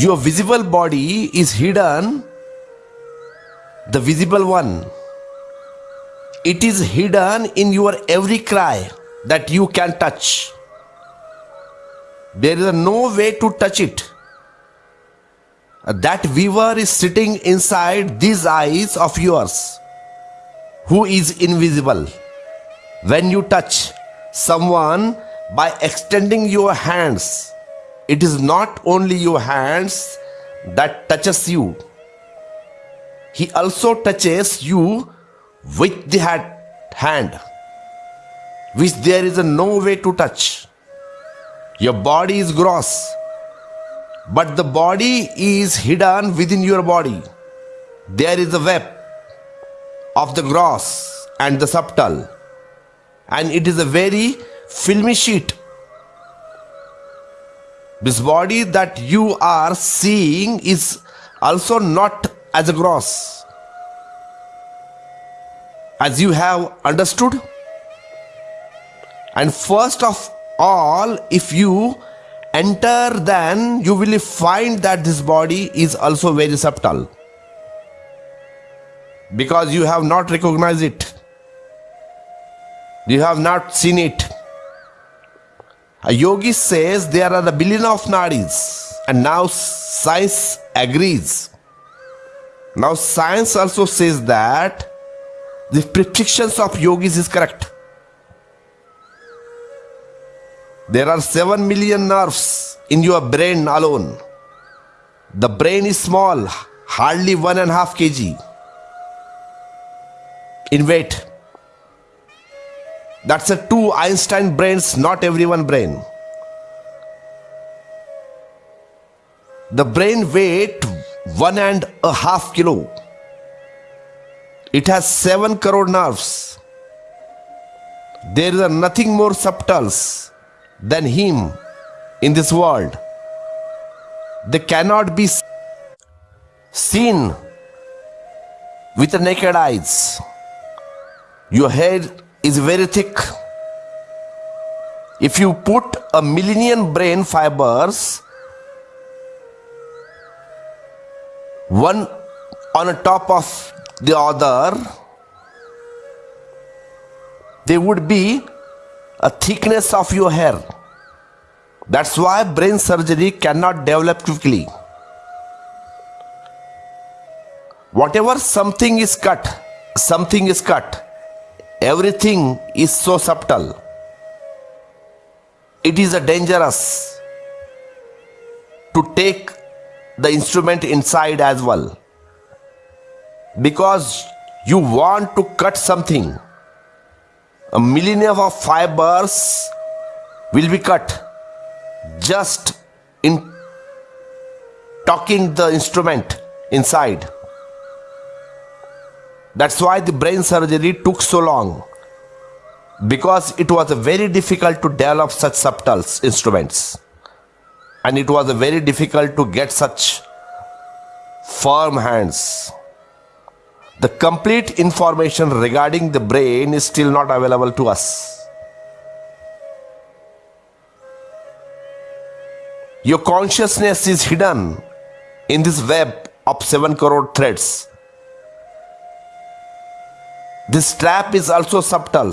Your visible body is hidden, the visible one. It is hidden in your every cry that you can touch. There is no way to touch it. That weaver is sitting inside these eyes of yours, who is invisible. When you touch someone by extending your hands, it is not only your hands that touches you. He also touches you with the hand, which there is no way to touch. Your body is gross, but the body is hidden within your body. There is a web of the gross and the subtle, and it is a very filmy sheet. This body that you are seeing is also not as a gross, as you have understood. And first of all, if you enter, then you will find that this body is also very subtle because you have not recognized it, you have not seen it. A yogi says there are a billion of nadis, and now science agrees. Now, science also says that the predictions of yogis is correct. There are 7 million nerves in your brain alone. The brain is small, hardly one and a half kg in weight. That's a two Einstein brains, not everyone brain. The brain weight one and a half kilo. It has seven crore nerves. There is nothing more subtle than him in this world. They cannot be seen with the naked eyes. Your hair is very thick. If you put a million brain fibers, one on a top of the other, there would be a thickness of your hair. That's why brain surgery cannot develop quickly. Whatever something is cut, something is cut. Everything is so subtle. It is dangerous to take the instrument inside as well because you want to cut something a millennium of fibers will be cut just in talking the instrument inside. That's why the brain surgery took so long because it was very difficult to develop such subtle instruments and it was very difficult to get such firm hands. The complete information regarding the brain is still not available to us. Your consciousness is hidden in this web of 7 crore threads. This trap is also subtle,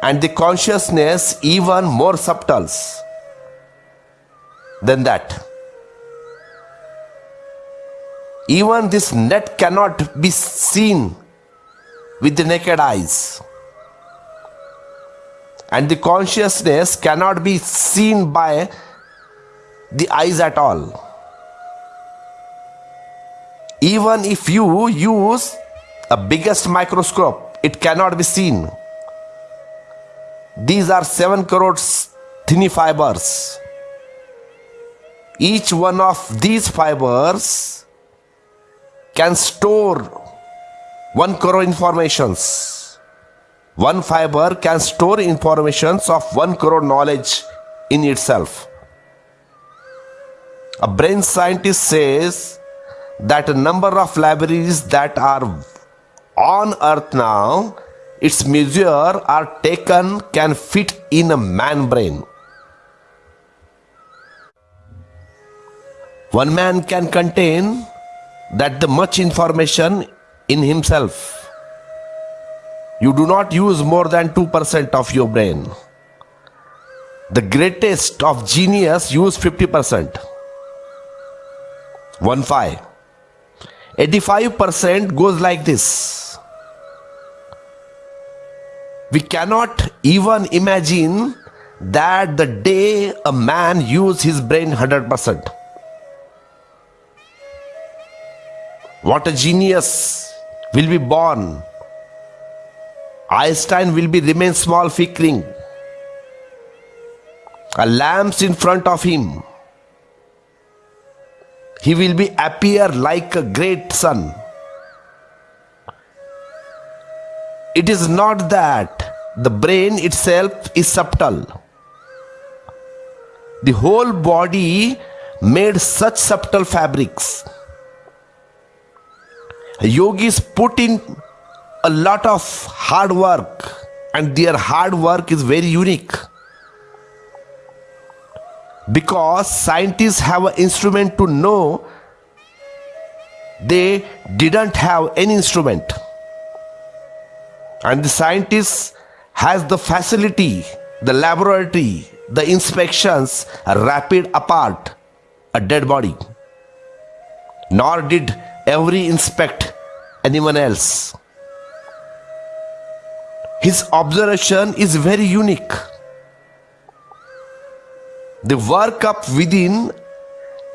and the consciousness even more subtle than that. Even this net cannot be seen with the naked eyes. And the consciousness cannot be seen by the eyes at all. Even if you use a biggest microscope, it cannot be seen. These are 7 crore thin fibers. Each one of these fibers can store one crore informations. One fiber can store informations of one crore knowledge in itself. A brain scientist says that a number of libraries that are on earth now, its measure are taken can fit in a man brain. One man can contain that the much information in himself. You do not use more than 2% of your brain. The greatest of genius use 50%. 1 5. 85% goes like this. We cannot even imagine that the day a man use his brain 100%. What a genius will be born. Einstein will be remain small flickering. A lamps in front of him. He will be appear like a great sun. It is not that the brain itself is subtle. The whole body made such subtle fabrics. Yogis put in a lot of hard work and their hard work is very unique because scientists have an instrument to know they didn't have any instrument and the scientist has the facility the laboratory the inspections rapid apart a dead body nor did every inspect anyone else his observation is very unique the work up within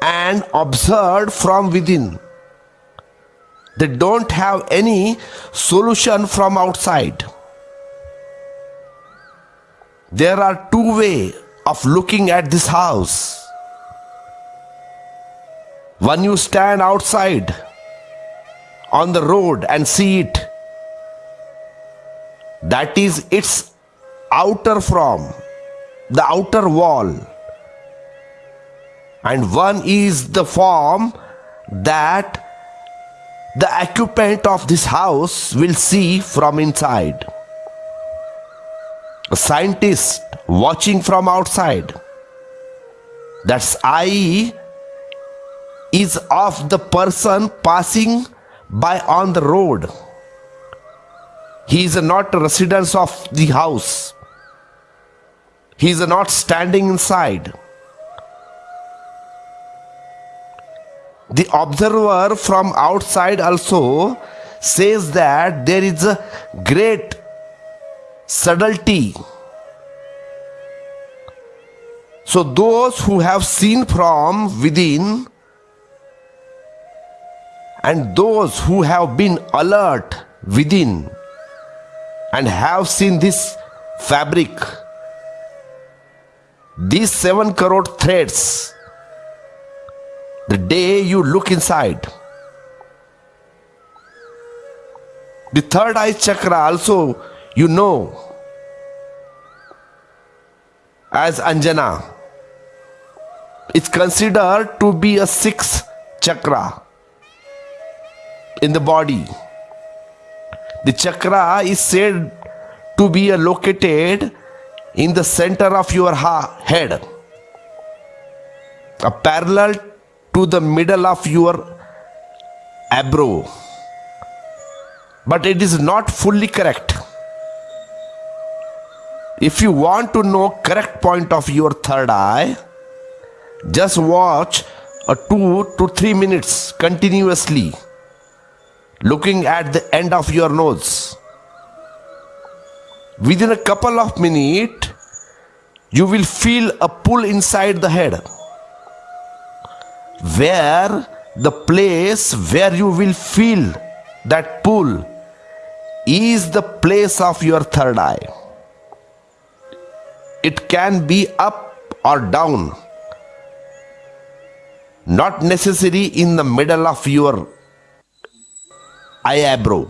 and observed from within. They don't have any solution from outside. There are two ways of looking at this house. One you stand outside on the road and see it. That is its outer form, the outer wall and one is the form that the occupant of this house will see from inside. Scientist watching from outside. That's eye is of the person passing by on the road. He is not a resident of the house. He is not standing inside. The observer from outside also says that there is a great subtlety. So, those who have seen from within and those who have been alert within and have seen this fabric, these seven crore threads the day you look inside. The third eye chakra also you know as Anjana. It's considered to be a sixth chakra in the body. The chakra is said to be located in the center of your head, a parallel to the middle of your eyebrow. But it is not fully correct. If you want to know correct point of your third eye, just watch a 2 to 3 minutes continuously looking at the end of your nose. Within a couple of minutes, you will feel a pull inside the head where the place where you will feel that pull is the place of your third eye. It can be up or down, not necessary in the middle of your eyebrow.